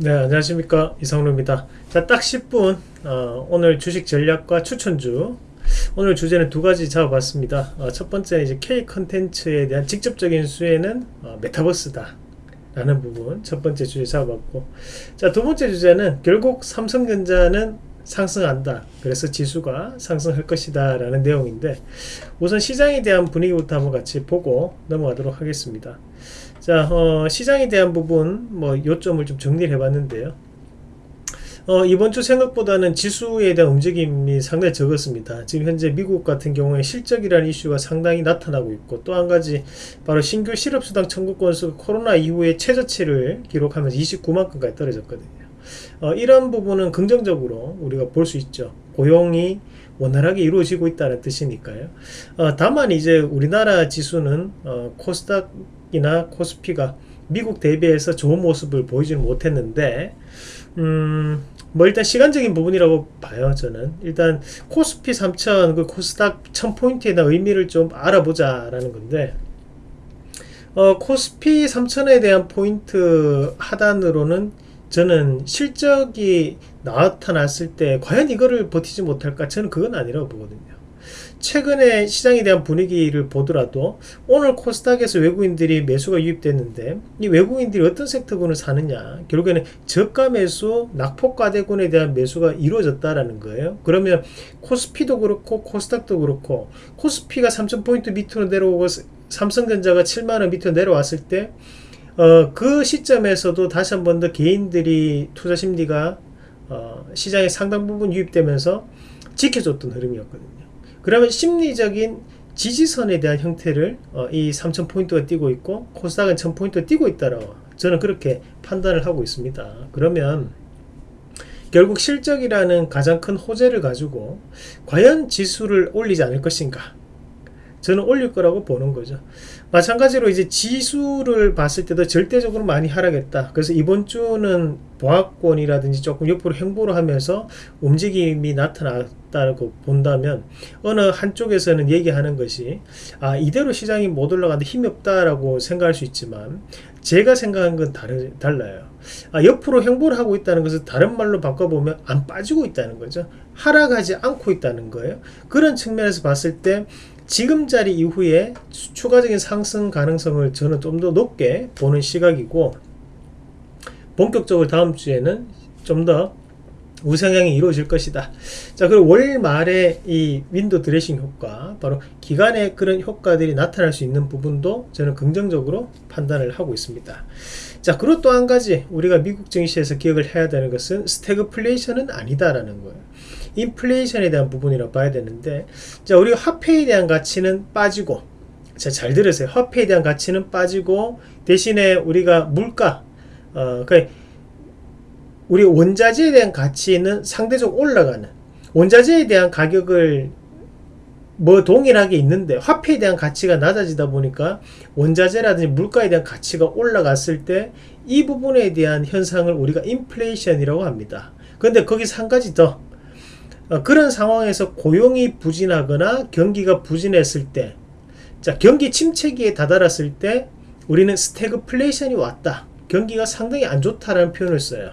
네 안녕하십니까. 이상로입니다. 자딱 10분 어, 오늘 주식 전략과 추천주. 오늘 주제는 두 가지 잡아봤습니다. 어, 첫 번째는 이제 K 컨텐츠에 대한 직접적인 수혜는 어, 메타버스다 라는 부분 첫 번째 주제 잡아봤고. 자두 번째 주제는 결국 삼성전자는 상승한다. 그래서 지수가 상승할 것이다 라는 내용인데 우선 시장에 대한 분위기부터 한번 같이 보고 넘어가도록 하겠습니다 자 어, 시장에 대한 부분 뭐 요점을 좀 정리를 해봤는데요 어, 이번 주 생각보다는 지수에 대한 움직임이 상당히 적었습니다. 지금 현재 미국 같은 경우에 실적이라는 이슈가 상당히 나타나고 있고 또 한 가지 바로 신규 실업수당 청구 건수가 코로나 이후에 최저치를 기록하면서 29만 건까지 떨어졌거든요. 어, 이런 부분은 긍정적으로 우리가 볼 수 있죠. 고용이 원활하게 이루어지고 있다는 뜻이니까요. 어, 다만 이제 우리나라 지수는 어, 코스닥 이나 코스피가 미국 대비해서 좋은 모습을 보이지는 못했는데 음, 뭐 일단 시간적인 부분이라고 봐요 저는. 일단 코스피 3000 그 코스닥 1000포인트에 대한 의미를 좀 알아보자 라는 건데 어, 코스피 3000에 대한 포인트 하단으로는 저는 실적이 나타났을 때 과연 이거를 버티지 못할까? 저는 그건 아니라고 보거든요 최근에 시장에 대한 분위기를 보더라도 오늘 코스닥에서 외국인들이 매수가 유입됐는데 이 외국인들이 어떤 섹터군을 사느냐? 결국에는 저가 매수 낙폭과대군에 대한 매수가 이루어졌다라는 거예요. 그러면 코스피도 그렇고 코스닥도 그렇고 코스피가 3000포인트 밑으로 내려오고 삼성전자가 7만원 밑으로 내려왔을 때 어, 그 시점에서도 다시 한 번 더 개인들이 투자 심리가 어, 시장에 상당 부분 유입되면서 지켜줬던 흐름이었거든요 그러면 심리적인 지지선에 대한 형태를 어, 이 3000포인트가 띄고 있고 코스닥은 1000포인트가 띄고 있다라고 저는 그렇게 판단을 하고 있습니다. 그러면 결국 실적이라는 가장 큰 호재를 가지고 과연 지수를 올리지 않을 것인가? 저는 올릴 거라고 보는 거죠. 마찬가지로 이제 지수를 봤을 때도 절대적으로 많이 하락했다. 그래서 이번 주는 보합권이라든지 조금 옆으로 행보를 하면서 움직임이 나타났 다고 본다면 어느 한쪽에서는 얘기하는 것이 아 이대로 시장이 못 올라가는데 힘이 없다라고 생각할 수 있지만 제가 생각한 건 다르, 달라요. 아, 옆으로 행보를 하고 있다는 것을 다른 말로 바꿔보면 안 빠지고 있다는 거죠. 하락하지 않고 있다는 거예요. 그런 측면에서 봤을 때 지금 자리 이후에 추가적인 상승 가능성을 저는 좀 더 높게 보는 시각이고 본격적으로 다음 주에는 좀더 우상향이 이루어질 것이다. 자, 그리고 월 말에 이 윈도 드레싱 효과, 바로 기간에 그런 효과들이 나타날 수 있는 부분도 저는 긍정적으로 판단을 하고 있습니다. 자, 그리고 또 한 가지 우리가 미국 증시에서 기억을 해야 되는 것은 스태그플레이션은 아니다라는 거예요. 인플레이션에 대한 부분이라고 봐야 되는데 자 우리 화폐에 대한 가치는 빠지고 자잘 들으세요 화폐에 대한 가치는 빠지고 대신에 우리가 물가 어, 그 우리 원자재에 대한 가치는 상대적으로 올라가는 원자재에 대한 가격을 뭐 동일하게 있는데 화폐에 대한 가치가 낮아지다 보니까 원자재라든지 물가에 대한 가치가 올라갔을 때 이 부분에 대한 현상을 우리가 인플레이션이라고 합니다. 근데 거기서 한 가지 더 어, 그런 상황에서 고용이 부진하거나 경기가 부진했을 때 자, 경기 침체기에 다다랐을 때 우리는 스태그플레이션이 왔다. 경기가 상당히 안 좋다라는 표현을 써요.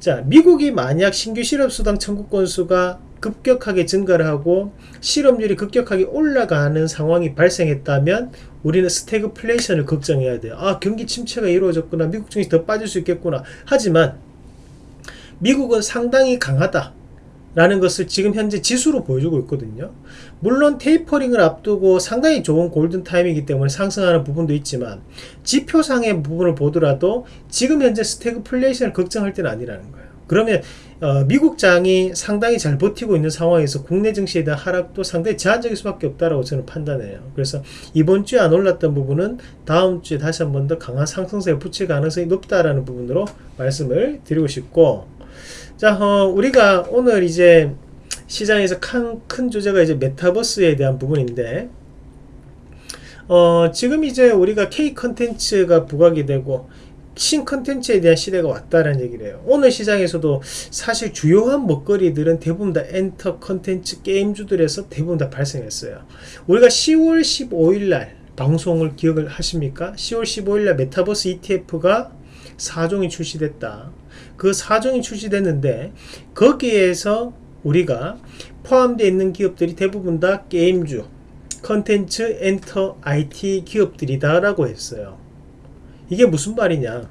자, 미국이 만약 신규 실업수당 청구 건수가 급격하게 증가를 하고 실업률이 급격하게 올라가는 상황이 발생했다면 우리는 스태그플레이션을 걱정해야 돼요. 아, 경기 침체가 이루어졌구나. 미국 증시 더 빠질 수 있겠구나. 하지만 미국은 상당히 강하다. 라는 것을 지금 현재 지수로 보여주고 있거든요 물론 tapering을 앞두고 상당히 좋은 골든타임이기 때문에 상승하는 부분도 있지만 지표상의 부분을 보더라도 지금 현재 스태그플레이션을 걱정할 때는 아니라는 거예요. 그러면 어, 미국장이 상당히 잘 버티고 있는 상황에서 국내 증시에 대한 하락도 상당히 제한적일 수밖에 없다라고 저는 판단해요. 그래서 이번 주에 안 올랐던 부분은 다음 주에 다시 한 번 더 강한 상승세에 붙일 가능성이 높다라는 부분으로 말씀을 드리고 싶고 자, 어, 우리가 오늘 이제 시장에서 큰, 큰 주제가 이제 메타버스에 대한 부분인데, 어, 지금 이제 우리가 K 컨텐츠가 부각이 되고, 신 컨텐츠에 대한 시대가 왔다는 얘기를 해요. 오늘 시장에서도 사실 주요한 먹거리들은 대부분 다 엔터 컨텐츠 게임주들에서 대부분 다 발생했어요. 우리가 10월 15일 날 방송을 기억을 하십니까? 10월 15일 날 메타버스 ETF가 4종이 출시됐다. 그 4종이 출시됐는데 거기에서 우리가 포함되어 있는 기업들이 대부분 다 게임주, 컨텐츠, 엔터, IT 기업들이다 라고 했어요. 이게 무슨 말이냐?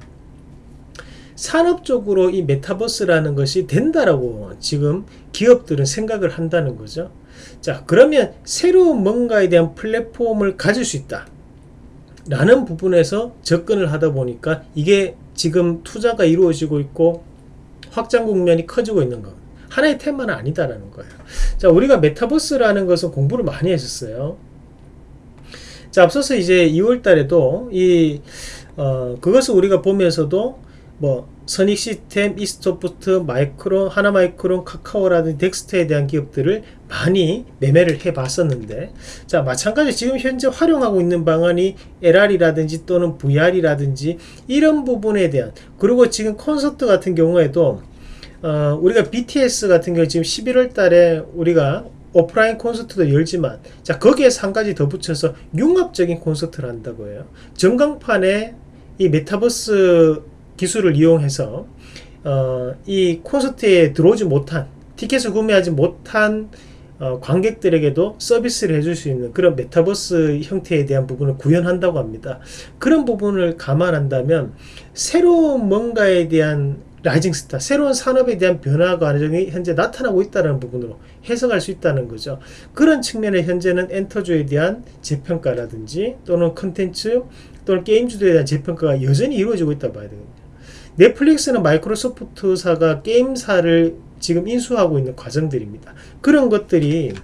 산업적으로 이 메타버스라는 것이 된다라고 지금 기업들은 생각을 한다는 거죠. 자, 그러면 새로운 뭔가에 대한 플랫폼을 가질 수 있다. 라는 부분에서 접근을 하다 보니까 이게 지금 투자가 이루어지고 있고 확장 국면이 커지고 있는 거. 하나의 테마는 아니다라는 거예요. 자, 우리가 메타버스라는 것은 공부를 많이 했었어요. 자, 앞서서 이제 2월 달에도 이, 어, 그것을 우리가 보면서도 뭐 선익 시스템, 이스토프트, 마이크론, 하나마이크론, 카카오라든지 덱스터에 대한 기업들을 많이 매매를 해 봤었는데 자 마찬가지 지금 현재 활용하고 있는 방안이 LR이라든지 또는 VR이라든지 이런 부분에 대한 그리고 지금 콘서트 같은 경우에도 어, 우리가 BTS 같은 경우 지금 11월 달에 우리가 오프라인 콘서트도 열지만 자 거기에 한 가지 더 붙여서 융합적인 콘서트를 한다고 해요 전광판에 이 메타버스 기술을 이용해서 어, 이 콘서트에 들어오지 못한 티켓을 구매하지 못한 어, 관객들에게도 서비스를 해줄 수 있는 그런 메타버스 형태에 대한 부분을 구현한다고 합니다. 그런 부분을 감안한다면 새로운 뭔가에 대한 rising star, 새로운 산업에 대한 변화 과정이 현재 나타나고 있다는 부분으로 해석할 수 있다는 거죠. 그런 측면에 현재는 엔터주에 대한 재평가라든지 또는 컨텐츠 또는 게임주들에 대한 재평가가 여전히 이루어지고 있다 봐야 되거든요. 넷플릭스는 마이크로소프트사가 게임사를 지금 인수하고 있는 과정들입니다. 그런 것들이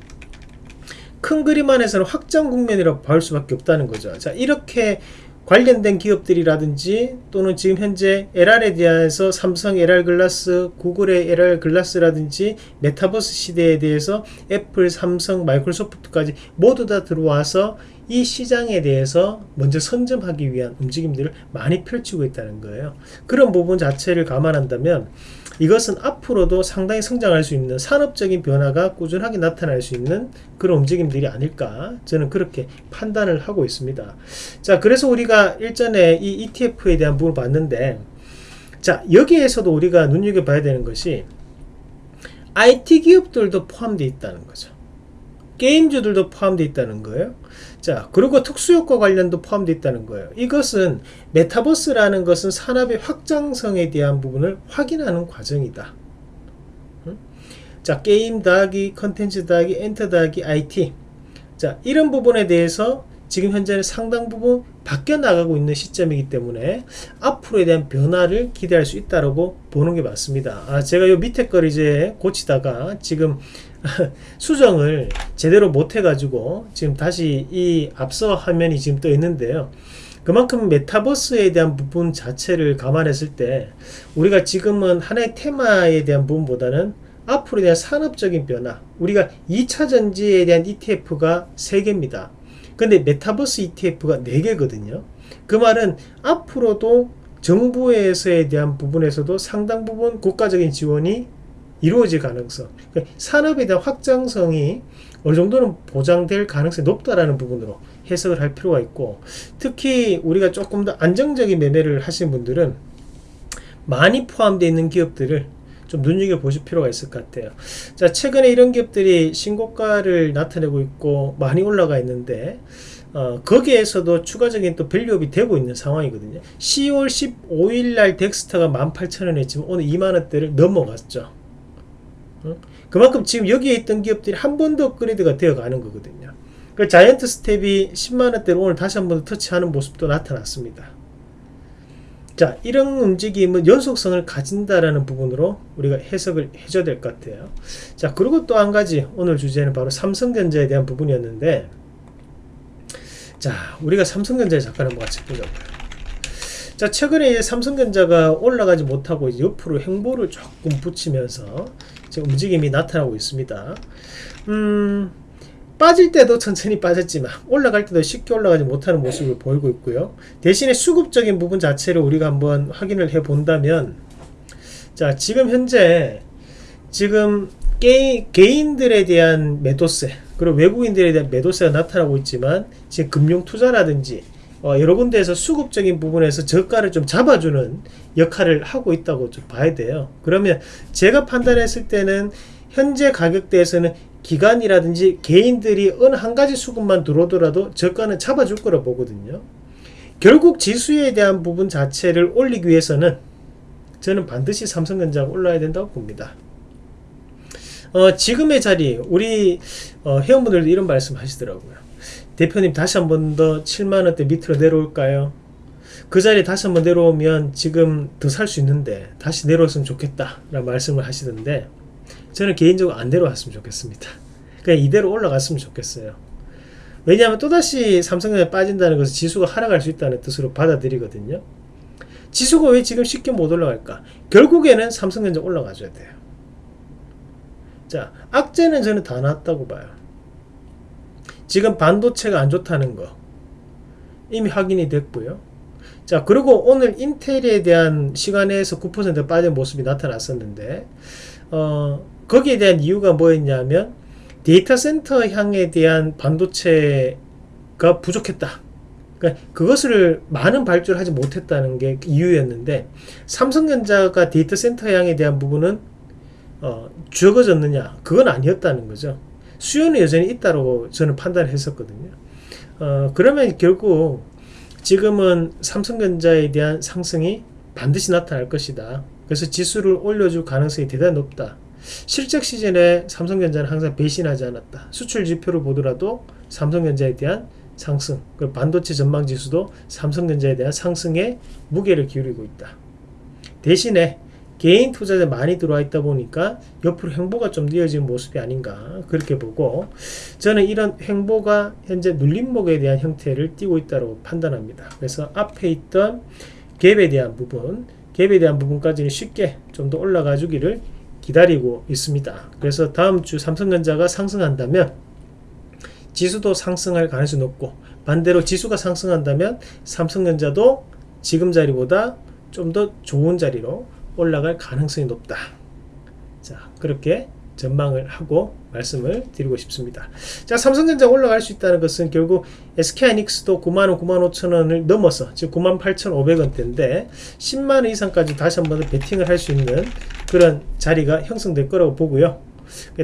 큰 그림 안에서는 확장 국면이라고 볼 수밖에 없다는 거죠. 자, 이렇게 관련된 기업들이라든지 또는 지금 현재 AR에 대해서 삼성 AR glass, 구글의 AR glass라든지 메타버스 시대에 대해서 애플, 삼성, 마이크로소프트까지 모두 다 들어와서 이 시장에 대해서 먼저 선점하기 위한 움직임들을 많이 펼치고 있다는 거예요. 그런 부분 자체를 감안한다면 이것은 앞으로도 상당히 성장할 수 있는 산업적인 변화가 꾸준하게 나타날 수 있는 그런 움직임들이 아닐까 저는 그렇게 판단을 하고 있습니다. 자, 그래서 우리가 일전에 이 ETF에 대한 부분을 봤는데 자, 여기에서도 우리가 눈여겨봐야 되는 것이 IT 기업들도 포함되어 있다는 거죠. 게임주들도 포함되어 있다는 거예요. 자, 그리고 특수효과 관련도 포함되어 있다는 거예요. 이것은 메타버스라는 것은 산업의 확장성에 대한 부분을 확인하는 과정이다. 자, 게임 더하기 컨텐츠 더하기 엔터 더하기 IT. 자, 이런 부분에 대해서 지금 현재는 상당 부분 바뀌어 나가고 있는 시점이기 때문에 앞으로에 대한 변화를 기대할 수 있다고 보는 게 맞습니다. 아, 제가 요 밑에 걸 이제 고치다가 지금 수정을 제대로 못 해가지고 지금 다시 이 앞서 화면이 지금 떠 있는데요. 그만큼 메타버스에 대한 부분 자체를 감안했을 때 우리가 지금은 하나의 테마에 대한 부분보다는 앞으로에 대한 산업적인 변화 우리가 2차 전지에 대한 ETF가 3개입니다. 근데 메타버스 ETF가 4개거든요. 그 말은 앞으로도 정부에서에 대한 부분에서도 상당 부분 국가적인 지원이 이루어질 가능성. 그러니까 산업에 대한 확장성이 어느 정도는 보장될 가능성이 높다라는 부분으로 해석을 할 필요가 있고 특히 우리가 조금 더 안정적인 매매를 하신 분들은 많이 포함되어 있는 기업들을 좀 눈여겨보실 필요가 있을 것 같아요. 자 최근에 이런 기업들이 신고가를 나타내고 있고 많이 올라가 있는데 어, 거기에서도 추가적인 또 value-up이 되고 있는 상황이거든요. 10월 15일 날 덱스터가 18,000원 했지만 오늘 2만원대를 넘어갔죠 그만큼 지금 여기에 있던 기업들이 한 번 더 업그레이드가 되어 가는 거거든요. 그 자이언트 스텝이 10만원대로 오늘 다시 한번더 터치하는 모습도 나타났습니다. 자, 이런 움직임은 연속성을 가진다라는 부분으로 우리가 해석을 해줘야 될 것 같아요. 자, 그리고 또 한 가지 오늘 주제는 바로 삼성전자에 대한 부분이었는데, 자, 우리가 삼성전자에 잠깐 한번 같이 보자고요. 자, 최근에 삼성전자가 올라가지 못하고 옆으로 행보를 조금 붙이면서 움직임이 나타나고 있습니다. 음, 빠질 때도 천천히 빠졌지만 올라갈 때도 쉽게 올라가지 못하는 모습을 보이고 있고요. 대신에 수급적인 부분 자체를 우리가 한번 확인을 해 본다면 자 지금 현재 지금 게, 개인들에 대한 매도세 그리고 외국인들에 대한 매도세가 나타나고 있지만 지금 금융 투자라든지 어, 여러 군데에서 수급적인 부분에서 저가를 좀 잡아주는 역할을 하고 있다고 좀 봐야 돼요. 그러면 제가 판단했을 때는 현재 가격대에서는 기관이라든지 개인들이 어느 한 가지 수급만 들어오더라도 저가는 잡아줄 거라 보거든요. 결국 지수에 대한 부분 자체를 올리기 위해서는 저는 반드시 삼성전자가 올라야 된다고 봅니다. 어, 지금의 자리 우리 어, 회원분들도 이런 말씀 하시더라고요. 대표님 다시 한 번 더 7만원대 밑으로 내려올까요? 그 자리에 다시 한 번 내려오면 지금 더 살 수 있는데 다시 내려왔으면 좋겠다 라는 말씀을 하시던데 저는 개인적으로 안 내려왔으면 좋겠습니다. 그냥 이대로 올라갔으면 좋겠어요. 왜냐하면 또다시 삼성전자 빠진다는 것은 지수가 하락할 수 있다는 뜻으로 받아들이거든요. 지수가 왜 지금 쉽게 못 올라갈까? 결국에는 삼성전자 올라가줘야 돼요. 자, 악재는 저는 다 나왔다고 봐요. 지금 반도체가 안 좋다는 거 이미 확인이 됐고요. 자, 그리고 오늘 인텔에 대한 시간외에서 9% 빠진 모습이 나타났었는데, 어, 거기에 대한 이유가 뭐였냐면, 데이터 센터 향에 대한 반도체가 부족했다. 그러니까 그것을 많은 발주를 하지 못했다는 게 이유였는데, 삼성전자가 데이터 센터 향에 대한 부분은 어, 적어졌느냐? 그건 아니었다는 거죠. 수요는 여전히 있다고 저는 판단을 했었거든요. 어, 그러면 결국 지금은 삼성전자에 대한 상승이 반드시 나타날 것이다. 그래서 지수를 올려줄 가능성이 대단히 높다. 실적 시즌에 삼성전자는 항상 배신하지 않았다. 수출 지표를 보더라도 삼성전자에 대한 상승, 그 반도체 전망 지수도 삼성전자에 대한 상승에 무게를 기울이고 있다. 대신에 개인 투자자 많이 들어와 있다 보니까 옆으로 횡보가 좀 이어지는 모습이 아닌가 그렇게 보고 저는 이런 횡보가 현재 눌림목에 대한 형태를 띠고 있다고 판단합니다. 그래서 앞에 있던 갭에 대한 부분 갭에 대한 부분까지는 쉽게 좀 더 올라가 주기를 기다리고 있습니다. 그래서 다음 주 삼성전자가 상승한다면 지수도 상승할 가능성이 높고 반대로 지수가 상승한다면 삼성전자도 지금 자리보다 좀 더 좋은 자리로 올라갈 가능성이 높다. 자, 그렇게 전망을 하고 말씀을 드리고 싶습니다. 자, 삼성전자 올라갈 수 있다는 것은 결국 SK하이닉스도 9만원, 9만 5천원을 넘어서 즉 9만 8천5백원대인데 10만원 이상까지 다시 한번 베팅을 할 수 있는 그런 자리가 형성될 거라고 보고요.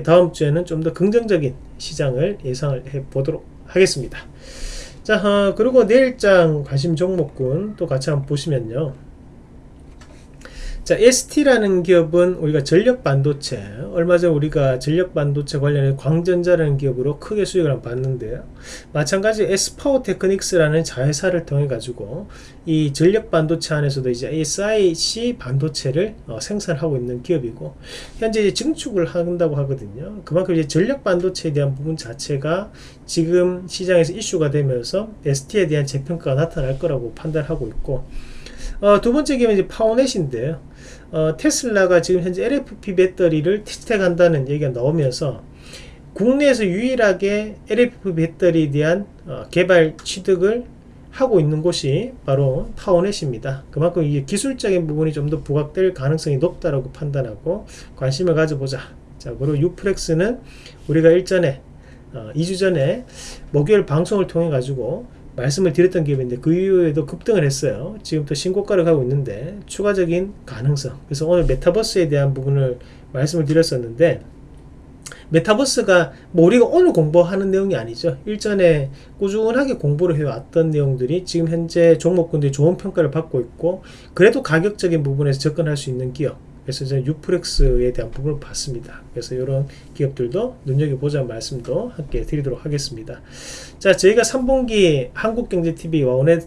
다음 주에는 좀 더 긍정적인 시장을 예상을 해 보도록 하겠습니다. 자, 어, 그리고 내일장 관심 종목군 또 같이 한번 보시면요. 자, ST라는 기업은 우리가 전력 반도체, 얼마 전 우리가 전력 반도체 관련해 광전자라는 기업으로 크게 수익을 봤는데요. 마찬가지 S파워 테크닉스라는 자회사를 통해 가지고 이 전력 반도체 안에서도 이제 SIC 반도체를 어, 생산하고 있는 기업이고 현재 이제 증축을 한다고 하거든요. 그만큼 이제 전력 반도체에 대한 부분 자체가 지금 시장에서 이슈가 되면서 ST에 대한 재평가가 나타날 거라고 판단하고 있고 어, 두 번째 기업은 이제 파워넷인데요. 어, 테슬라가 지금 현재 LFP 배터리를 테스트한다는 얘기가 나오면서 국내에서 유일하게 LFP 배터리에 대한 어, 개발 취득을 하고 있는 곳이 바로 파워넷입니다. 그만큼 이게 기술적인 부분이 좀 더 부각될 가능성이 높다고 판단하고 관심을 가져보자. 자, 그리고 유플렉스는 우리가 일전에 어, 2주 전에 목요일 방송을 통해 가지고 말씀을 드렸던 기업인데 그 이후에도 급등을 했어요. 지금 또 신고가를 가고 있는데 추가적인 가능성. 그래서 오늘 메타버스에 대한 부분을 말씀을 드렸었는데 메타버스가 뭐 우리가 오늘 공부하는 내용이 아니죠. 일전에 꾸준하게 공부를 해왔던 내용들이 지금 현재 종목군들이 좋은 평가를 받고 있고 그래도 가격적인 부분에서 접근할 수 있는 기업 그래서 저는 유프렉스에 대한 부분을 봤습니다. 그래서 이런 기업들도 눈여겨보자 말씀도 함께 드리도록 하겠습니다. 자, 저희가 3분기 한국경제TV 와 원의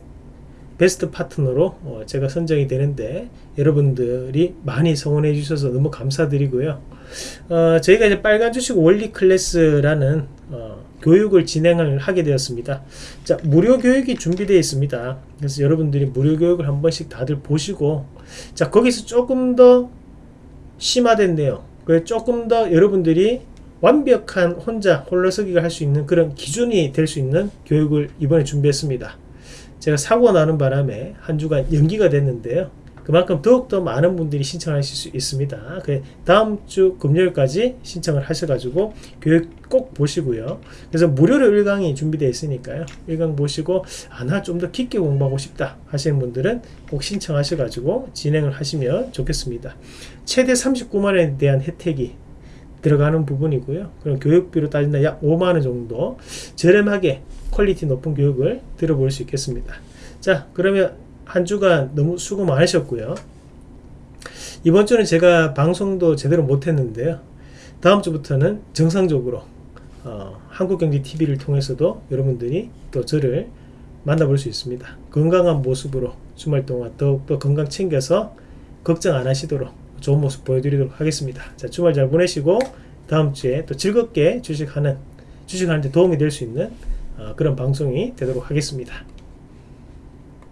베스트 파트너로 어, 제가 선정이 되는데 여러분들이 많이 성원해 주셔서 너무 감사드리고요. 어, 저희가 이제 빨간 주식 원리 클래스라는 어, 교육을 진행을 하게 되었습니다. 자, 무료 교육이 준비되어 있습니다. 그래서 여러분들이 무료 교육을 한 번씩 다들 보시고 자, 거기서 조금 더 심화된 내용 그 조금 더 여러분들이 완벽한 혼자 홀로서기가 할 수 있는 그런 기준이 될 수 있는 교육을 이번에 준비했습니다. 제가 사고 나는 바람에 한 주간 연기가 됐는데요. 그만큼 더욱더 많은 분들이 신청하실 수 있습니다. 그 다음 주 금요일까지 신청을 하셔가지고 교육 꼭 보시고요. 그래서 무료로 1강이 준비되어 있으니까요. 1강 보시고 아 난 좀 더 깊게 공부하고 싶다 하시는 분들은 꼭 신청하셔가지고 진행을 하시면 좋겠습니다. 최대 39만 원에 대한 혜택이 들어가는 부분이고요. 그럼 교육비로 따진다 약 5만 원 정도 저렴하게 퀄리티 높은 교육을 들어볼 수 있겠습니다. 자, 그러면 한 주간 너무 수고 많으셨고요. 이번 주는 제가 방송도 제대로 못했는데요. 다음 주부터는 정상적으로 어, 한국경제TV를 통해서도 여러분들이 또 저를 만나볼 수 있습니다. 건강한 모습으로 주말 동안 더욱더 건강 챙겨서 걱정 안 하시도록 좋은 모습 보여드리도록 하겠습니다. 자, 주말 잘 보내시고 다음 주에 또 즐겁게 주식하는 주식하는데 도움이 될 수 있는 어, 그런 방송이 되도록 하겠습니다.